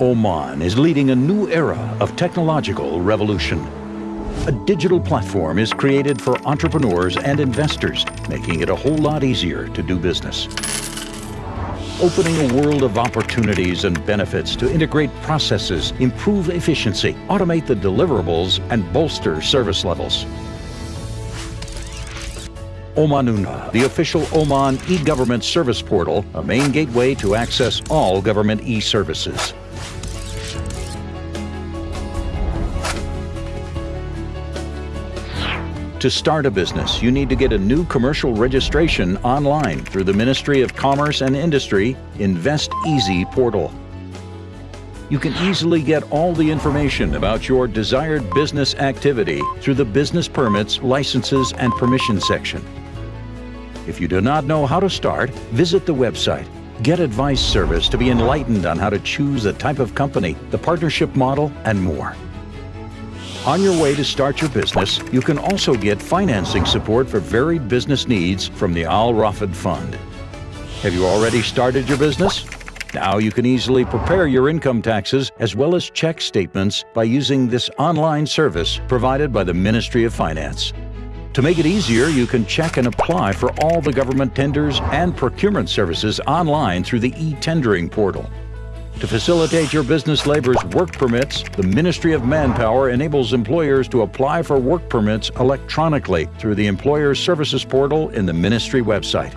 Oman is leading a new era of technological revolution. A digital platform is created for entrepreneurs and investors, making it a whole lot easier to do business. Opening a world of opportunities and benefits to integrate processes, improve efficiency, automate the deliverables, and bolster service levels. Omanuna, the official Oman e-government service portal, a main gateway to access all government e-services. To start a business, you need to get a new commercial registration online through the Ministry of Commerce and Industry Invest Easy portal. You can easily get all the information about your desired business activity through the Business Permits, Licenses and Permission section. If you do not know how to start, visit the website. Get advice service to be enlightened on how to choose the type of company, the partnership model, and more. On your way to start your business, you can also get financing support for varied business needs from the Al Rafid Fund. Have you already started your business? Now you can easily prepare your income taxes as well as check statements by using this online service provided by the Ministry of Finance. To make it easier, you can check and apply for all the government tenders and procurement services online through the e-tendering portal. To facilitate your business labor's work permits, the Ministry of Manpower enables employers to apply for work permits electronically through the Employer Services portal in the Ministry website.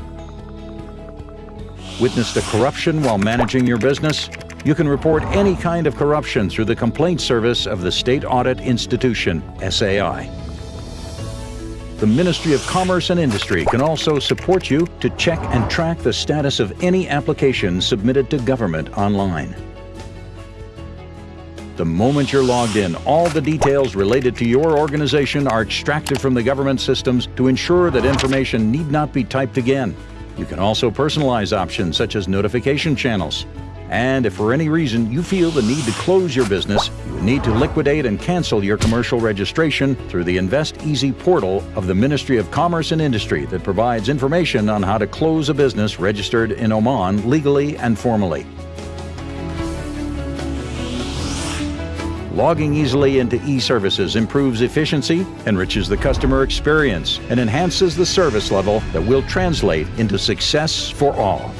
Witness the corruption while managing your business? You can report any kind of corruption through the Complaint Service of the State Audit Institution, SAI. The Ministry of Commerce and Industry can also support you to check and track the status of any application submitted to government online. The moment you're logged in, all the details related to your organization are extracted from the government systems to ensure that information need not be typed again. You can also personalize options such as notification channels, and if for any reason you feel the need to close your business, you need to liquidate and cancel your commercial registration through the Invest Easy portal of the Ministry of Commerce and Industry that provides information on how to close a business registered in Oman legally and formally. Logging easily into e-services improves efficiency, enriches the customer experience, and enhances the service level that will translate into success for all.